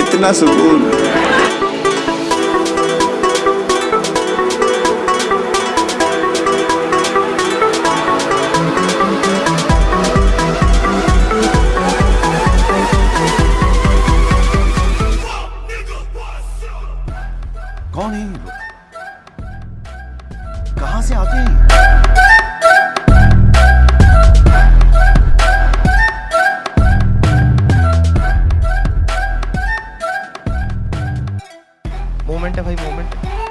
इतना सुकून। कौन है कहाँ से आते हैं? मोमेंट है भाई मोमेंट